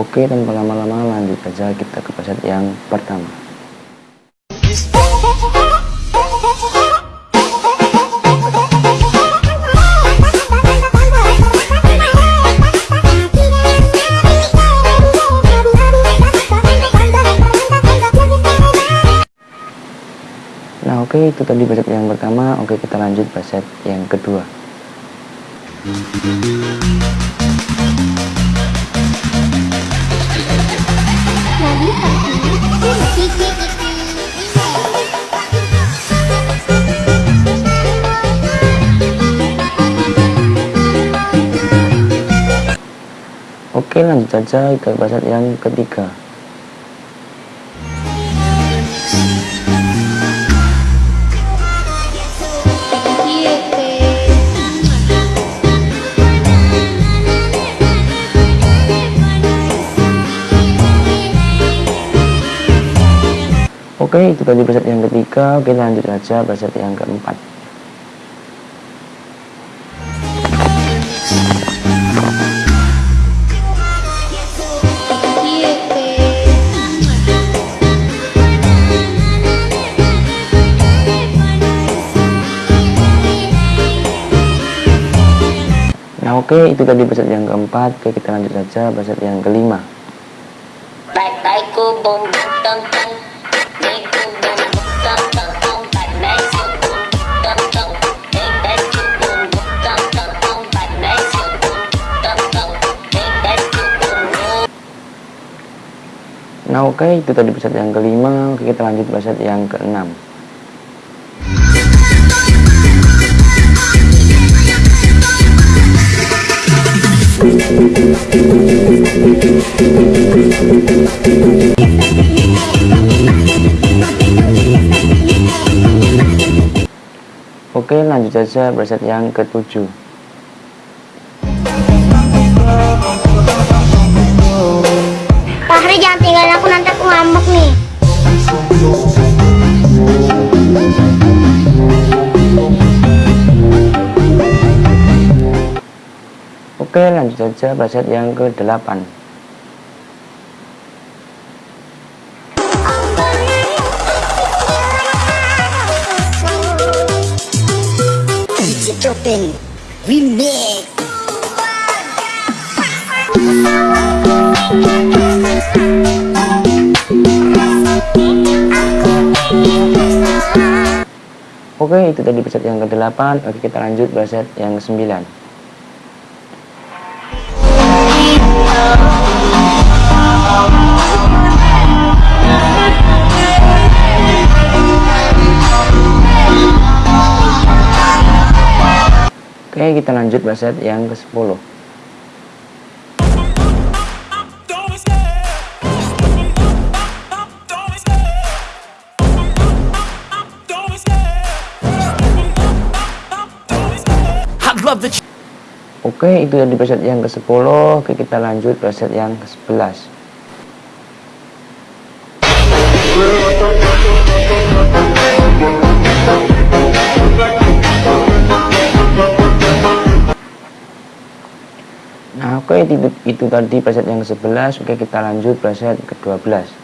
Oke tanpa lama-lama lanjut saja kita ke preset yang pertama. Nah oke itu tadi preset yang pertama. Oke kita lanjut preset yang kedua Saja ke preset yang ketiga. Oke itu tadi preset yang ketiga. Oke lanjut saja preset yang keempat oke itu tadi preset yang keempat Oke kita lanjut saja preset yang kelima Nah oke itu tadi preset yang kelima Oke kita lanjut preset yang keenam Oke lanjut saja preset yang ketujuh Oke lanjut saja preset yang ke-8 Oke, itu tadi preset yang ke-8. Oke, kita lanjut bahasa yang ke-9. Oke kita lanjut preset yang ke 10 Oke, okay, itu yang di preset yang ke-10. Oke, okay, kita lanjut preset yang ke-11. Nah, oke okay, itu, itu tadi preset yang ke-11. Oke, kita lanjut preset ke-12.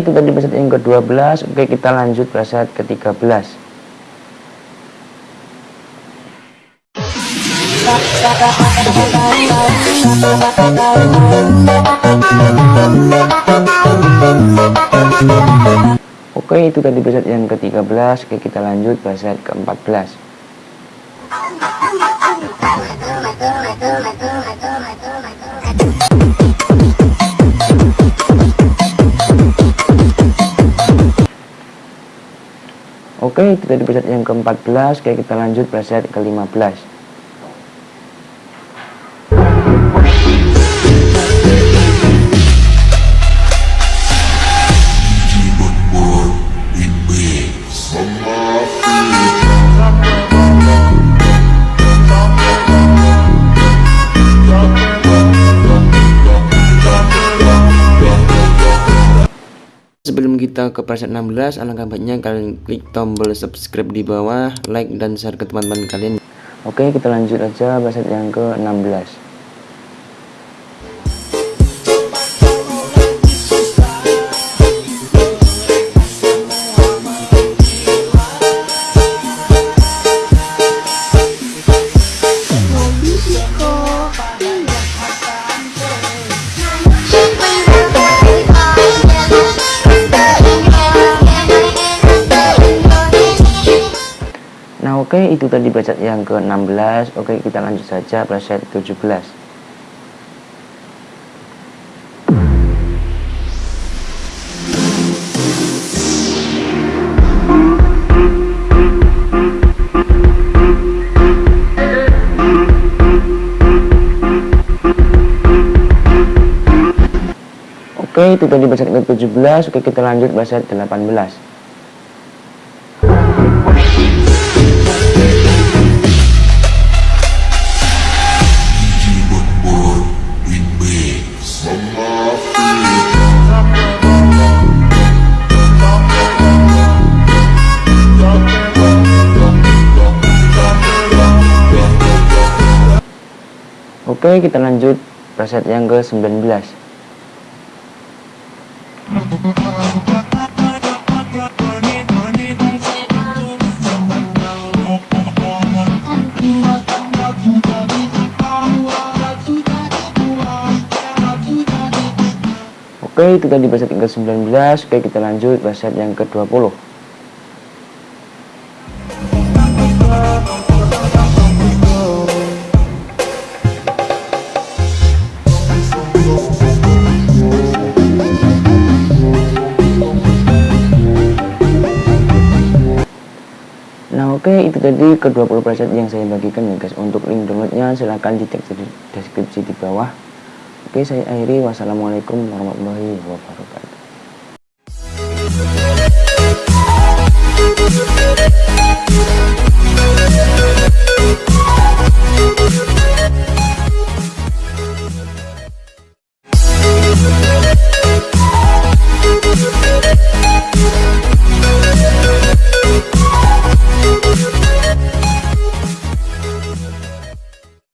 Itu tadi preset yang ke-12 Oke kita lanjut preset ke-13 Oke itu tadi preset yang ke-13 Oke kita lanjut preset ke-14 Oke, itu tadi preset yang ke-14. Oke, kita lanjut preset ke-15. Kita ke preset 16, alangkah baiknya kalian klik tombol subscribe di bawah, like dan share ke teman-teman kalian. Oke, kita lanjut aja preset yang ke-16. Nah oke itu tadi preset yang ke-16 Oke kita lanjut saja preset 17 Oke itu tadi preset ke-17 Oke kita lanjut preset 18 Oke, kita lanjut preset yang ke-19. Oke, itu tadi preset yang ke-19. Oke, kita lanjut preset yang ke-20. Oke itu tadi ke 20 preset yang saya bagikan ya guys. Untuk link downloadnya silahkan di deskripsi di bawah. Oke saya akhiri. Wassalamualaikum warahmatullahi wabarakatuh